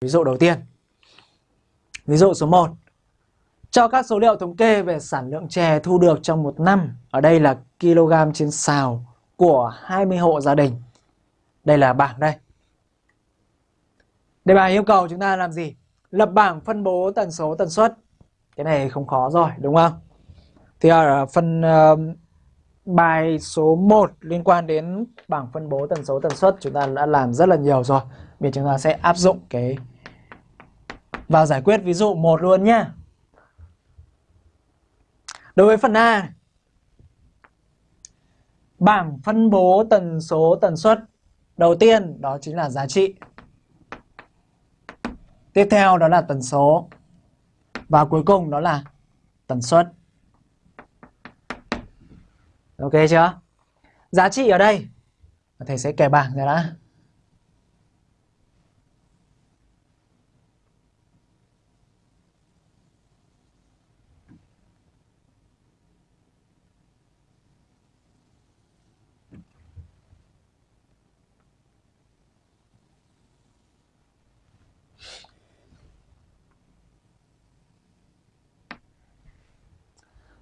Ví dụ đầu tiên. Ví dụ số 1. Cho các số liệu thống kê về sản lượng chè thu được trong một năm. Ở đây là kg trên xào của 20 hộ gia đình. Đây là bảng đây. Đề bài yêu cầu chúng ta làm gì? Lập bảng phân bố tần số tần suất. Cái này không khó rồi đúng không? Thì ờ, ở phần uh, ờ, bài số 1 liên quan đến bảng phân bố tần số tần suất chúng ta đã làm rất là nhiều rồi. Bây giờ chúng ta sẽ áp dụng cái vào giải quyết ví dụ một luôn nhá. Đối với phần A. Bảng phân bố tần số tần suất Đầu tiên, đó chính là giá trị. Tiếp theo đó là tần số. Và cuối cùng đó là tần suất. Ok chưa? Giá trị ở đây. Thầy sẽ kẻ bảng ra đã.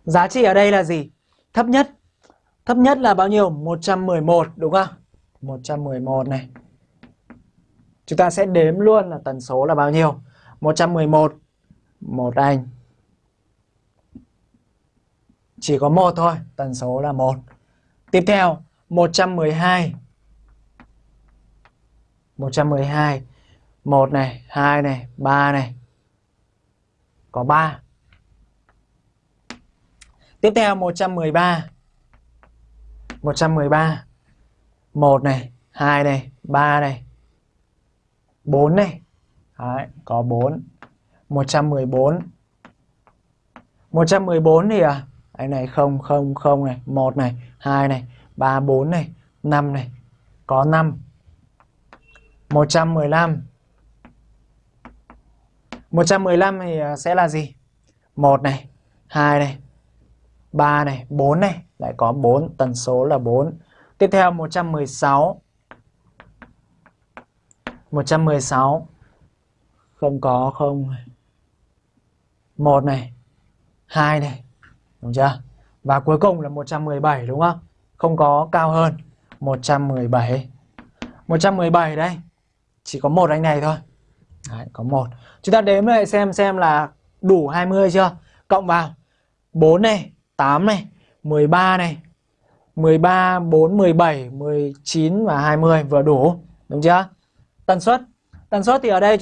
Giá trị ở đây là gì? Thấp nhất. Thấp nhất là bao nhiêu? 111 đúng không? 111 này. Chúng ta sẽ đếm luôn là tần số là bao nhiêu? 111 một anh. Chỉ có một thôi, tần số là một. Tiếp theo 112 112 1 này, 2 này, 3 này. Có 3. Tiếp theo 113 113 1 này 2 này 3 này 4 này. Đấy, có 4 114 114 thì à Anh này 0 0 0 này. 1 này 2 này 3 4 này 5 này. Có 5 115 115 thì à, sẽ là gì? 1 này 2 này 3 này, 4 này, lại có 4, tần số là 4. Tiếp theo 116. 116 không có không. 1 này, 2 này, đúng chưa? Và cuối cùng là 117 đúng không? Không có cao hơn. 117. 117 đây. Chỉ có một anh này thôi. Đấy, có một. Chúng ta đếm lại xem xem là đủ 20 chưa? Cộng vào 4 này, 8 này, 13 này, 13, 4, 17, 19 và 20 vừa đủ. Đúng chưa? Tần suất. Tần suất thì ở đây